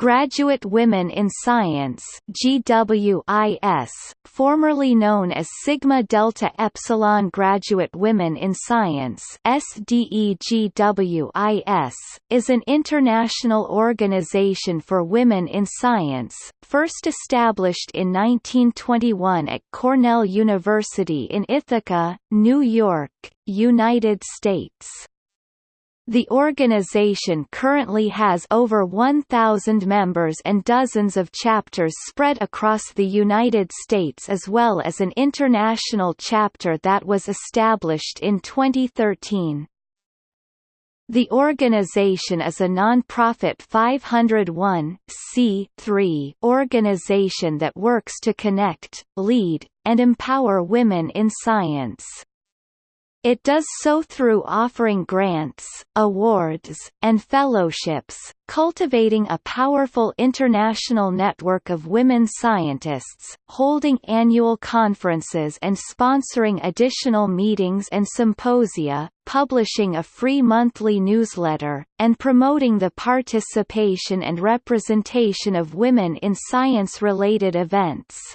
Graduate Women in Science GWIS, formerly known as Sigma Delta Epsilon Graduate Women in Science SDEGWIS, is an international organization for women in science, first established in 1921 at Cornell University in Ithaca, New York, United States. The organization currently has over 1,000 members and dozens of chapters spread across the United States as well as an international chapter that was established in 2013. The organization is a non-profit 501 organization that works to connect, lead, and empower women in science. It does so through offering grants, awards, and fellowships, cultivating a powerful international network of women scientists, holding annual conferences and sponsoring additional meetings and symposia, publishing a free monthly newsletter, and promoting the participation and representation of women in science-related events.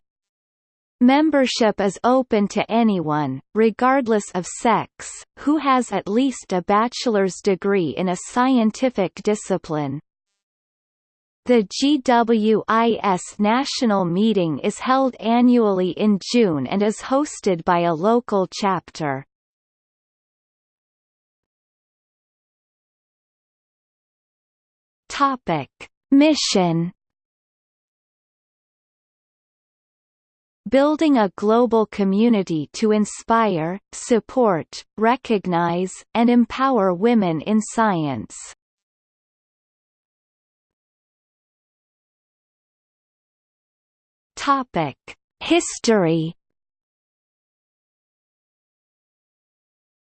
Membership is open to anyone, regardless of sex, who has at least a bachelor's degree in a scientific discipline. The GWIS National Meeting is held annually in June and is hosted by a local chapter. Mission building a global community to inspire, support, recognize, and empower women in science. History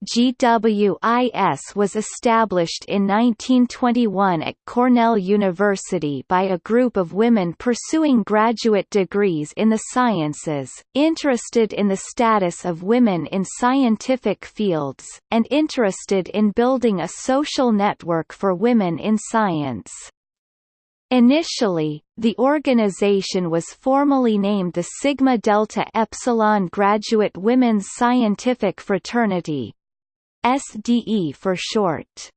GWIS was established in 1921 at Cornell University by a group of women pursuing graduate degrees in the sciences, interested in the status of women in scientific fields, and interested in building a social network for women in science. Initially, the organization was formally named the Sigma Delta Epsilon Graduate Women's Scientific Fraternity, SDE for short.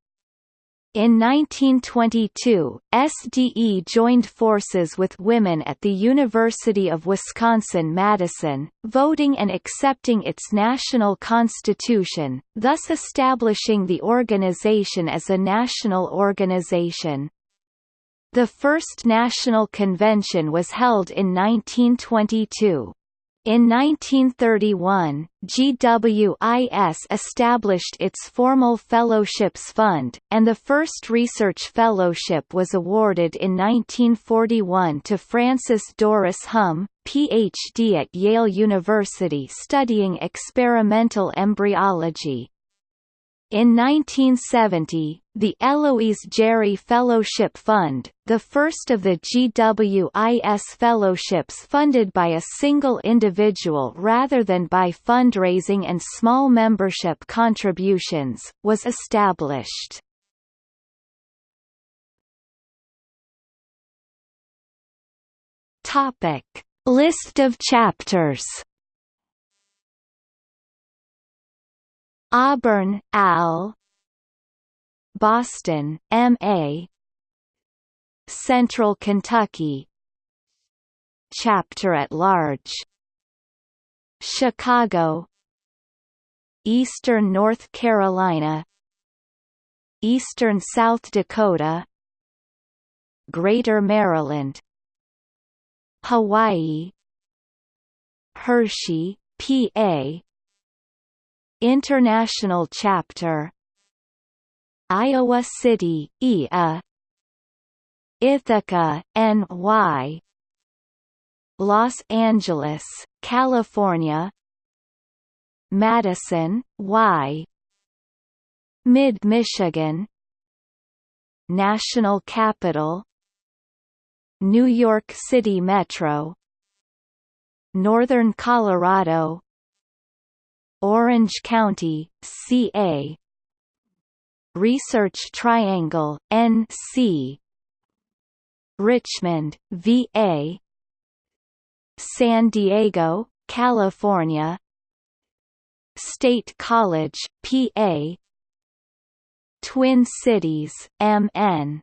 In 1922, SDE joined forces with women at the University of Wisconsin-Madison, voting and accepting its national constitution, thus establishing the organization as a national organization. The first national convention was held in 1922. In 1931, GWIS established its formal Fellowships Fund, and the first research fellowship was awarded in 1941 to Frances Doris Humm, Ph.D. at Yale University studying experimental embryology. In 1970, the Eloise Gerry Fellowship Fund, the first of the GWIS fellowships funded by a single individual rather than by fundraising and small membership contributions, was established. List of chapters Auburn, Al. Boston, M.A. Central Kentucky. Chapter at Large. Chicago. Eastern North Carolina. Eastern South Dakota. Greater Maryland. Hawaii. Hershey, PA International Chapter. Iowa City, IA Ithaca, NY Los Angeles, California. Madison, Y. Mid-Michigan. National Capital. New York City Metro. Northern Colorado Orange County, CA Research Triangle, NC Richmond, VA San Diego, California. State College, PA Twin Cities, MN